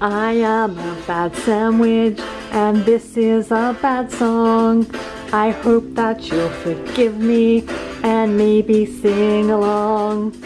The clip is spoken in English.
I am a bad sandwich and this is a bad song. I hope that you'll forgive me and maybe sing along.